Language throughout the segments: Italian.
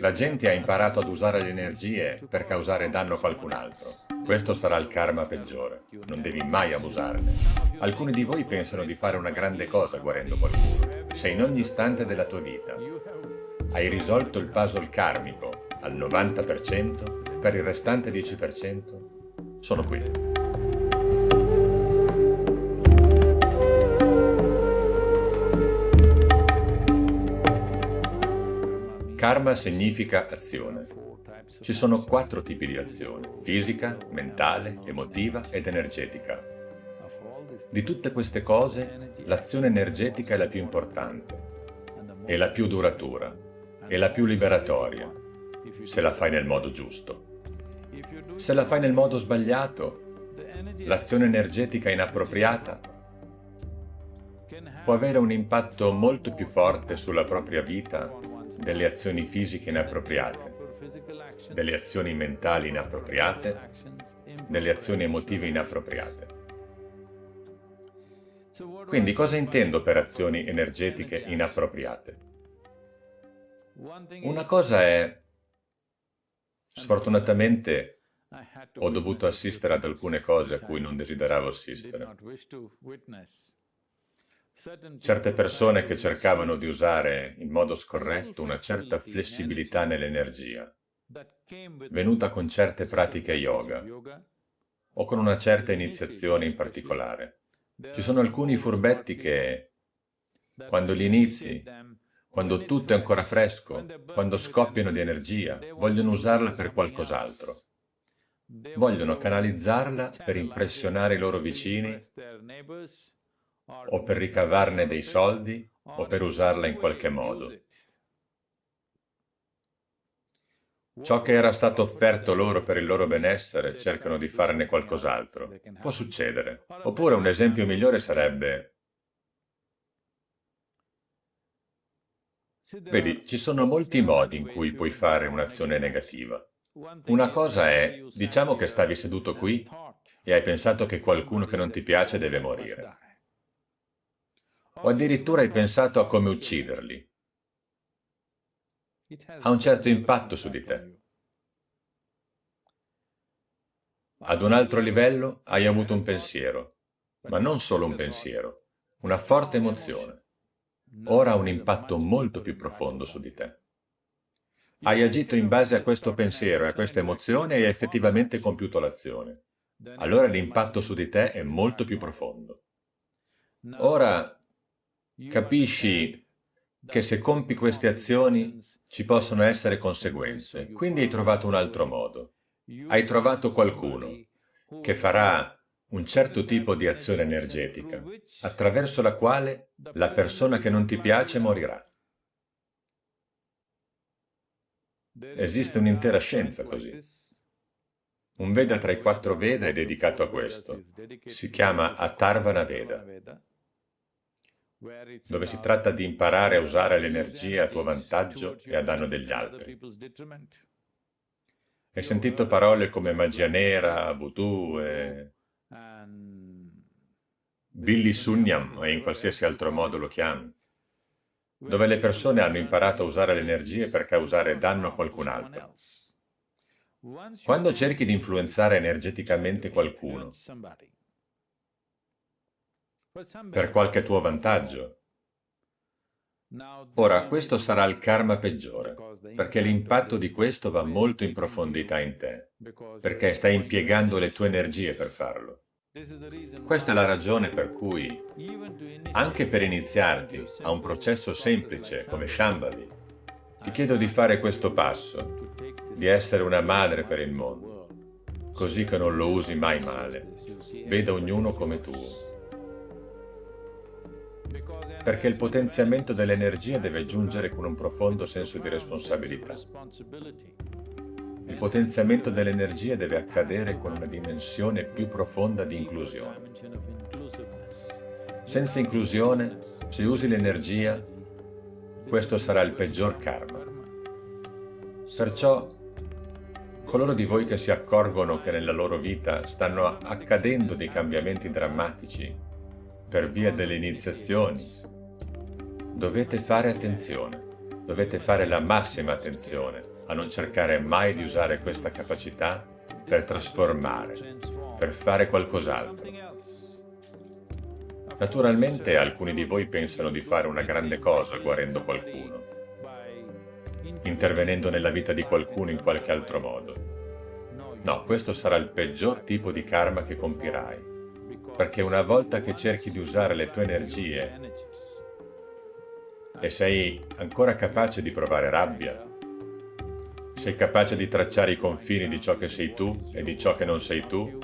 La gente ha imparato ad usare le energie per causare danno a qualcun altro. Questo sarà il karma peggiore. Non devi mai abusarne. Alcuni di voi pensano di fare una grande cosa guarendo qualcuno. Se in ogni istante della tua vita hai risolto il puzzle karmico al 90%, per il restante 10% sono qui. Karma significa azione. Ci sono quattro tipi di azione, fisica, mentale, emotiva ed energetica. Di tutte queste cose, l'azione energetica è la più importante, è la più duratura, è la più liberatoria, se la fai nel modo giusto. Se la fai nel modo sbagliato, l'azione energetica inappropriata può avere un impatto molto più forte sulla propria vita delle azioni fisiche inappropriate, delle azioni mentali inappropriate, delle azioni emotive inappropriate. Quindi cosa intendo per azioni energetiche inappropriate? Una cosa è, sfortunatamente, ho dovuto assistere ad alcune cose a cui non desideravo assistere. Certe persone che cercavano di usare in modo scorretto una certa flessibilità nell'energia, venuta con certe pratiche yoga o con una certa iniziazione in particolare. Ci sono alcuni furbetti che, quando li inizi, quando tutto è ancora fresco, quando scoppiano di energia, vogliono usarla per qualcos'altro. Vogliono canalizzarla per impressionare i loro vicini o per ricavarne dei soldi o per usarla in qualche modo. Ciò che era stato offerto loro per il loro benessere cercano di farne qualcos'altro. Può succedere. Oppure un esempio migliore sarebbe... Vedi, ci sono molti modi in cui puoi fare un'azione negativa. Una cosa è, diciamo che stavi seduto qui e hai pensato che qualcuno che non ti piace deve morire o addirittura hai pensato a come ucciderli. Ha un certo impatto su di te. Ad un altro livello hai avuto un pensiero, ma non solo un pensiero, una forte emozione. Ora ha un impatto molto più profondo su di te. Hai agito in base a questo pensiero e a questa emozione e hai effettivamente compiuto l'azione. Allora l'impatto su di te è molto più profondo. Ora Capisci che se compi queste azioni ci possono essere conseguenze, quindi hai trovato un altro modo. Hai trovato qualcuno che farà un certo tipo di azione energetica, attraverso la quale la persona che non ti piace morirà. Esiste un'intera scienza così. Un Veda tra i quattro Veda è dedicato a questo. Si chiama Atharvana Veda dove si tratta di imparare a usare l'energia a tuo vantaggio e a danno degli altri. Hai sentito parole come magia nera, voodoo e... Billy Sunyam, o in qualsiasi altro modo lo chiami, dove le persone hanno imparato a usare le energie per causare danno a qualcun altro. Quando cerchi di influenzare energeticamente qualcuno, per qualche tuo vantaggio. Ora, questo sarà il karma peggiore, perché l'impatto di questo va molto in profondità in te, perché stai impiegando le tue energie per farlo. Questa è la ragione per cui, anche per iniziarti a un processo semplice come Shambhavi, ti chiedo di fare questo passo, di essere una madre per il mondo, così che non lo usi mai male. Veda ognuno come tuo perché il potenziamento dell'energia deve giungere con un profondo senso di responsabilità. Il potenziamento dell'energia deve accadere con una dimensione più profonda di inclusione. Senza inclusione, se usi l'energia, questo sarà il peggior karma. Perciò, coloro di voi che si accorgono che nella loro vita stanno accadendo dei cambiamenti drammatici per via delle iniziazioni, dovete fare attenzione, dovete fare la massima attenzione a non cercare mai di usare questa capacità per trasformare, per fare qualcos'altro. Naturalmente alcuni di voi pensano di fare una grande cosa guarendo qualcuno, intervenendo nella vita di qualcuno in qualche altro modo. No, questo sarà il peggior tipo di karma che compirai, perché una volta che cerchi di usare le tue energie e sei ancora capace di provare rabbia, sei capace di tracciare i confini di ciò che sei tu e di ciò che non sei tu,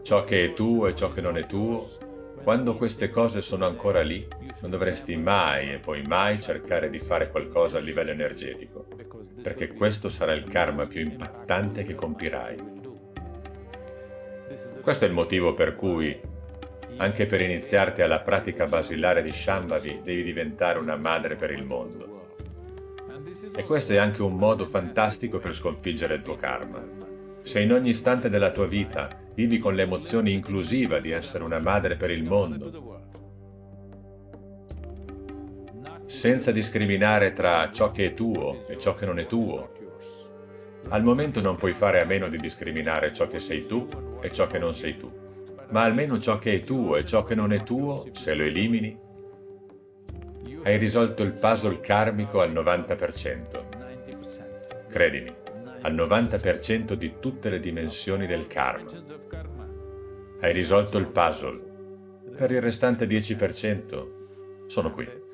ciò che è tuo e ciò che non è tuo, quando queste cose sono ancora lì, non dovresti mai e poi mai cercare di fare qualcosa a livello energetico, perché questo sarà il karma più impattante che compirai. Questo è il motivo per cui anche per iniziarti alla pratica basilare di Shambhavi devi diventare una madre per il mondo. E questo è anche un modo fantastico per sconfiggere il tuo karma. Se in ogni istante della tua vita vivi con l'emozione inclusiva di essere una madre per il mondo, senza discriminare tra ciò che è tuo e ciò che non è tuo, al momento non puoi fare a meno di discriminare ciò che sei tu e ciò che non sei tu ma almeno ciò che è tuo e ciò che non è tuo, se lo elimini, hai risolto il puzzle karmico al 90%. Credimi, al 90% di tutte le dimensioni del karma. Hai risolto il puzzle. Per il restante 10% sono qui.